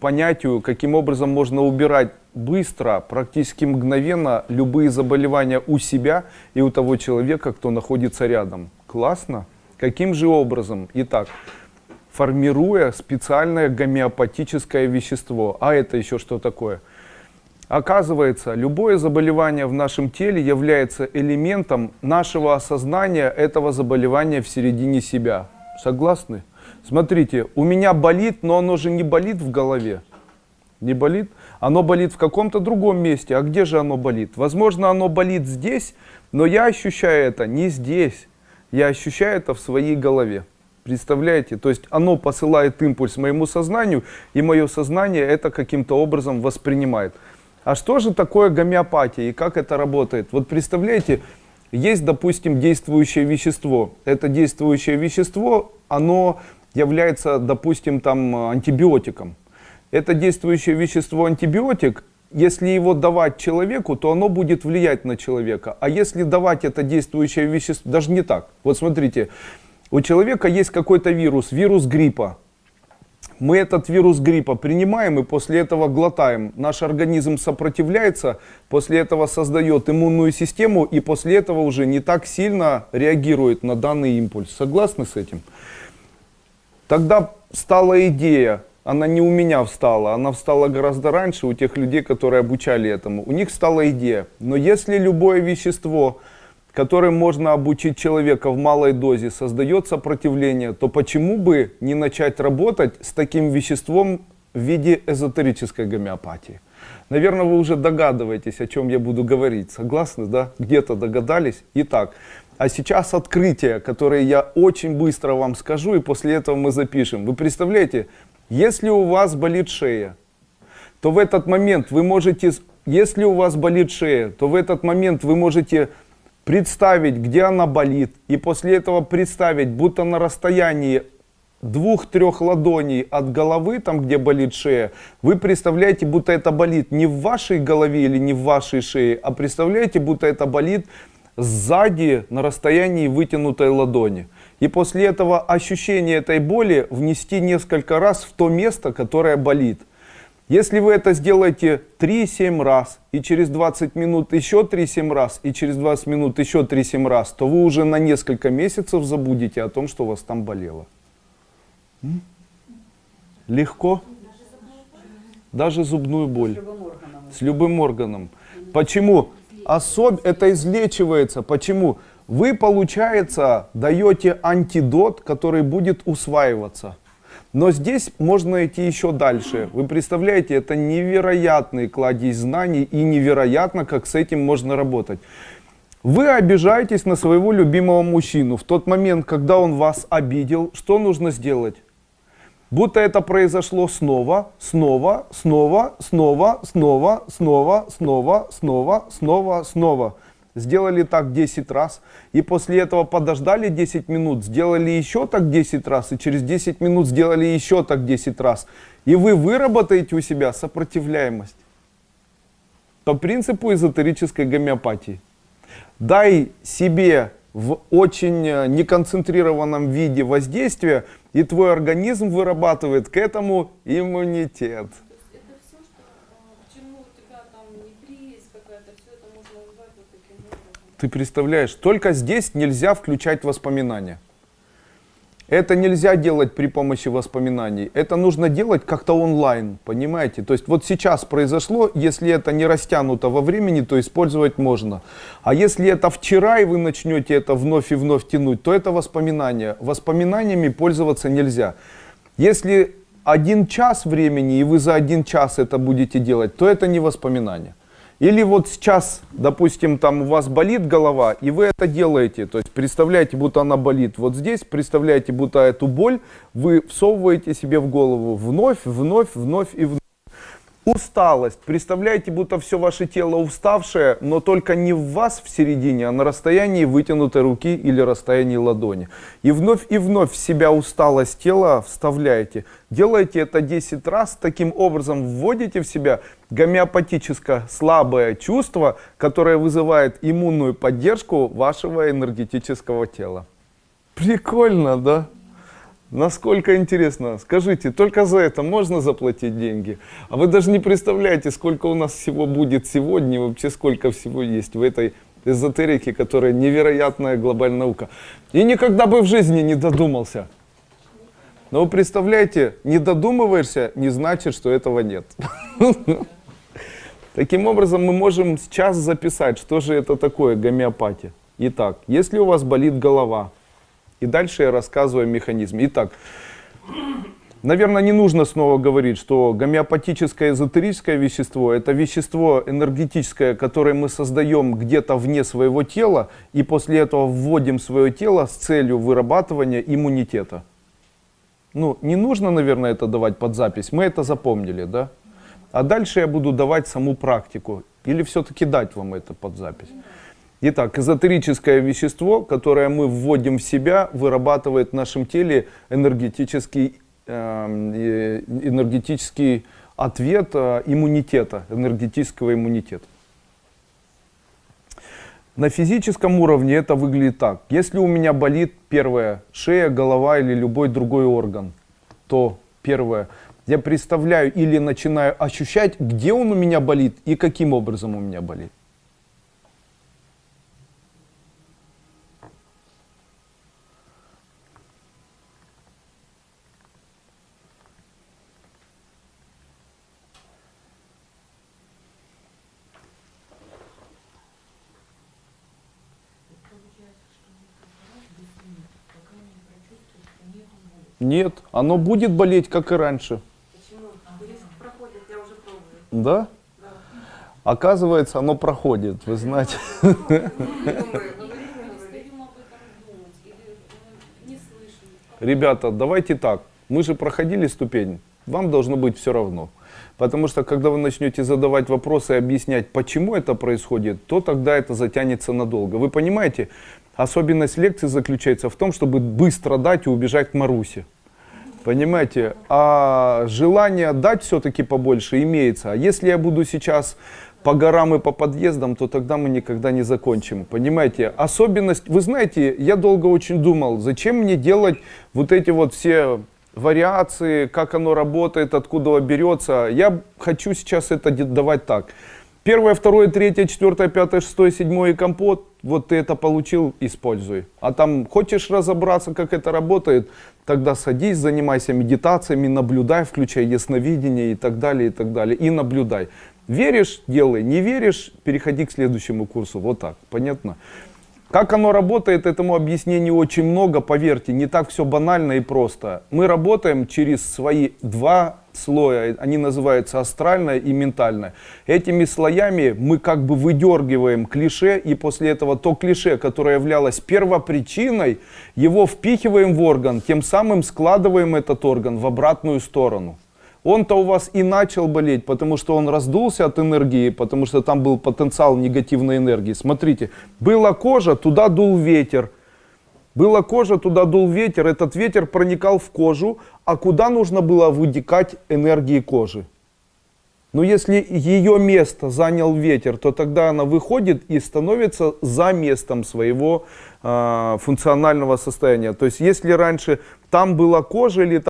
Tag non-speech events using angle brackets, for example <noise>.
понятию, каким образом можно убирать быстро, практически мгновенно любые заболевания у себя и у того человека, кто находится рядом. Классно? Каким же образом? Итак, формируя специальное гомеопатическое вещество. А это еще что такое? Оказывается, любое заболевание в нашем теле является элементом нашего осознания этого заболевания в середине себя. Согласны? Смотрите, у меня болит, но оно же не болит в голове. Не болит? Оно болит в каком-то другом месте. А где же оно болит? Возможно, оно болит здесь, но я ощущаю это не здесь. Я ощущаю это в своей голове. Представляете? То есть оно посылает импульс моему сознанию, и мое сознание это каким-то образом воспринимает. А что же такое гомеопатия и как это работает? Вот представляете, есть, допустим, действующее вещество. Это действующее вещество, оно является, допустим, там антибиотиком. Это действующее вещество антибиотик, если его давать человеку, то оно будет влиять на человека. А если давать это действующее вещество, даже не так. Вот смотрите, у человека есть какой-то вирус, вирус гриппа. Мы этот вирус гриппа принимаем и после этого глотаем. Наш организм сопротивляется, после этого создает иммунную систему и после этого уже не так сильно реагирует на данный импульс. Согласны с этим? Тогда стала идея, она не у меня встала, она встала гораздо раньше у тех людей, которые обучали этому. У них стала идея, но если любое вещество, которым можно обучить человека в малой дозе, создает сопротивление, то почему бы не начать работать с таким веществом в виде эзотерической гомеопатии? Наверное, вы уже догадываетесь, о чем я буду говорить. Согласны, да? Где-то догадались? Итак, а сейчас открытие, которое я очень быстро вам скажу, и после этого мы запишем. Вы представляете, если у вас болит шея, то в этот момент вы можете, если у вас болит шея, то в этот момент вы можете представить, где она болит, и после этого представить, будто на расстоянии двух-трех ладоней от головы, там где болит шея, вы представляете, будто это болит не в вашей голове или не в вашей шее, а представляете, будто это болит сзади на расстоянии вытянутой ладони. И после этого ощущения этой боли внести несколько раз в то место, которое болит. Если вы это сделаете 3-7 раз, и через 20 минут еще 3-7 раз, и через 20 минут еще 3-7 раз, то вы уже на несколько месяцев забудете о том, что у вас там болело. Легко? Даже зубную боль. С любым органом. Почему? Особ... это излечивается. Почему? Вы, получается, даете антидот, который будет усваиваться. Но здесь можно идти еще дальше. Вы представляете, это невероятный кладезь знаний и невероятно, как с этим можно работать. Вы обижаетесь на своего любимого мужчину. В тот момент, когда он вас обидел, что нужно сделать? Будто это произошло снова, снова, снова, снова, снова, снова, снова, снова, снова, снова. Сделали так 10 раз. И после этого подождали 10 минут, сделали еще так 10 раз. И через 10 минут сделали еще так 10 раз. И вы выработаете у себя сопротивляемость. По принципу эзотерической гомеопатии. Дай себе в очень э, неконцентрированном виде воздействия, и твой организм вырабатывает к этому иммунитет. Ты представляешь, только здесь нельзя включать воспоминания. Это нельзя делать при помощи воспоминаний. Это нужно делать как-то онлайн, понимаете? То есть вот сейчас произошло, если это не растянуто во времени, то использовать можно. А если это вчера, и вы начнете это вновь и вновь тянуть, то это воспоминания. Воспоминаниями пользоваться нельзя. Если один час времени, и вы за один час это будете делать, то это не воспоминание. Или вот сейчас, допустим, там у вас болит голова, и вы это делаете. То есть представляете, будто она болит вот здесь, представляете, будто эту боль вы всовываете себе в голову вновь, вновь, вновь и вновь. Усталость. Представляете, будто все ваше тело уставшее, но только не в вас в середине, а на расстоянии вытянутой руки или расстоянии ладони. И вновь и вновь в себя усталость тела вставляете. Делаете это 10 раз, таким образом вводите в себя гомеопатическое слабое чувство, которое вызывает иммунную поддержку вашего энергетического тела. Прикольно, да? Насколько интересно. Скажите, только за это можно заплатить деньги? А вы даже не представляете, сколько у нас всего будет сегодня, вообще сколько всего есть в этой эзотерике, которая невероятная глобальная наука. И никогда бы в жизни не додумался. Но вы представляете, не додумываешься, не значит, что этого нет. <laughs> Таким образом, мы можем сейчас записать, что же это такое гомеопатия. Итак, если у вас болит голова, и дальше я рассказываю о механизме. Итак, наверное, не нужно снова говорить, что гомеопатическое эзотерическое вещество – это вещество энергетическое, которое мы создаем где-то вне своего тела, и после этого вводим в свое тело с целью вырабатывания иммунитета. Ну, не нужно, наверное, это давать под запись, мы это запомнили, да? А дальше я буду давать саму практику. Или все-таки дать вам это под запись. Итак, эзотерическое вещество, которое мы вводим в себя, вырабатывает в нашем теле энергетический, э, энергетический ответ э, иммунитета, энергетического иммунитета. На физическом уровне это выглядит так. Если у меня болит первое, шея, голова или любой другой орган, то первое, я представляю или начинаю ощущать, где он у меня болит и каким образом у меня болит. Нет, оно будет болеть, как и раньше. Почему? Риск проходит, я уже пробую. Да? Оказывается, оно проходит, вы знаете. Ребята, давайте так. Мы же проходили ступень. Вам должно быть все равно. Потому что, когда вы начнете задавать вопросы и объяснять, почему это происходит, то тогда это затянется надолго. Вы понимаете, особенность лекции заключается в том, чтобы быстро дать и убежать к Марусе. Понимаете? А желание дать все-таки побольше имеется. А если я буду сейчас по горам и по подъездам, то тогда мы никогда не закончим. Понимаете? Особенность, вы знаете, я долго очень думал, зачем мне делать вот эти вот все вариации, как оно работает, откуда берется. Я хочу сейчас это давать так. Первое, второе, третье, четвертое, пятое, шестое, седьмое компот. Вот ты это получил, используй. А там хочешь разобраться, как это работает, тогда садись, занимайся медитациями, наблюдай, включай ясновидение и так далее, и так далее. И наблюдай. Веришь, делай. Не веришь, переходи к следующему курсу. Вот так. Понятно? Как оно работает, этому объяснению очень много, поверьте, не так все банально и просто. Мы работаем через свои два слоя, они называются астральное и ментальное. Этими слоями мы как бы выдергиваем клише, и после этого то клише, которое являлось первопричиной, его впихиваем в орган, тем самым складываем этот орган в обратную сторону. Он-то у вас и начал болеть, потому что он раздулся от энергии, потому что там был потенциал негативной энергии. Смотрите, была кожа, туда дул ветер. Была кожа, туда дул ветер, этот ветер проникал в кожу, а куда нужно было вытекать энергии кожи? Но если ее место занял ветер, то тогда она выходит и становится за местом своего э, функционального состояния. То есть если раньше там была кожа или